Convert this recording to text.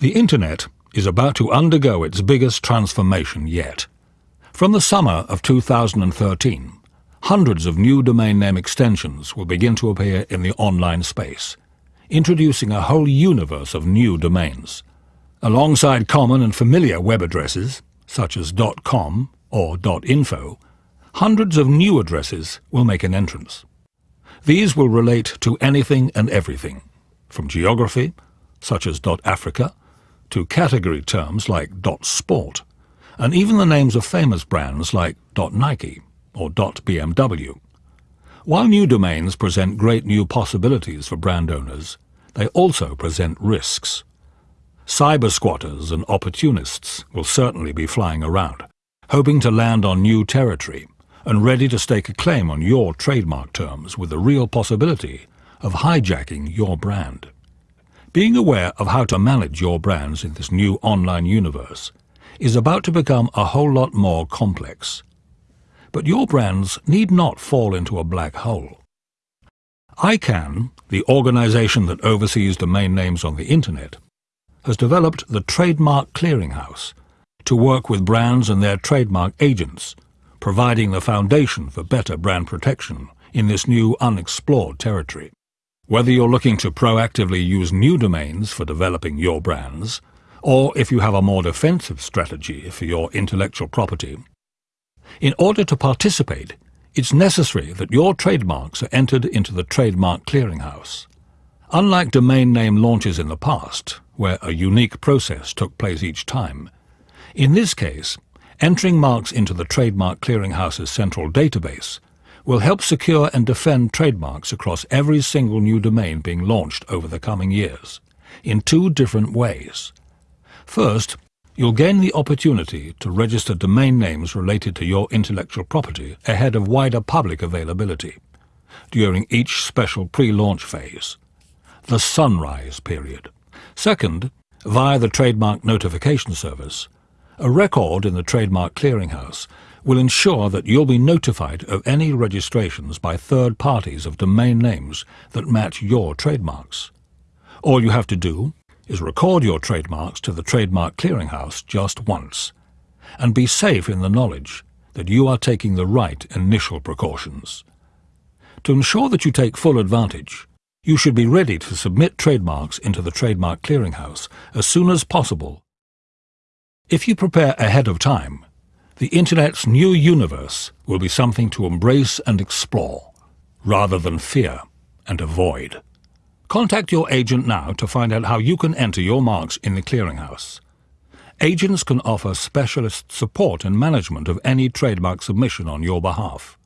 The Internet is about to undergo its biggest transformation yet. From the summer of 2013, hundreds of new domain name extensions will begin to appear in the online space, introducing a whole universe of new domains. Alongside common and familiar web addresses, such as .com or .info, hundreds of new addresses will make an entrance. These will relate to anything and everything, from geography, such as .africa, to category terms like .sport, and even the names of famous brands like .nike or .bmw. While new domains present great new possibilities for brand owners, they also present risks. Cyber squatters and opportunists will certainly be flying around, hoping to land on new territory and ready to stake a claim on your trademark terms with the real possibility of hijacking your brand. Being aware of how to manage your brands in this new online universe is about to become a whole lot more complex. But your brands need not fall into a black hole. ICANN, the organization that oversees domain names on the Internet, has developed the Trademark Clearinghouse to work with brands and their trademark agents, providing the foundation for better brand protection in this new unexplored territory. Whether you're looking to proactively use new domains for developing your brands, or if you have a more defensive strategy for your intellectual property, in order to participate, it's necessary that your trademarks are entered into the Trademark Clearinghouse. Unlike domain name launches in the past, where a unique process took place each time, in this case, entering marks into the Trademark Clearinghouse's central database will help secure and defend trademarks across every single new domain being launched over the coming years, in two different ways. First, you'll gain the opportunity to register domain names related to your intellectual property ahead of wider public availability, during each special pre-launch phase, the sunrise period. Second, via the Trademark Notification Service, a record in the Trademark Clearinghouse will ensure that you'll be notified of any registrations by third parties of domain names that match your trademarks. All you have to do is record your trademarks to the Trademark Clearinghouse just once, and be safe in the knowledge that you are taking the right initial precautions. To ensure that you take full advantage, you should be ready to submit trademarks into the Trademark Clearinghouse as soon as possible. If you prepare ahead of time, the Internet's new universe will be something to embrace and explore, rather than fear and avoid. Contact your agent now to find out how you can enter your marks in the clearinghouse. Agents can offer specialist support and management of any trademark submission on your behalf.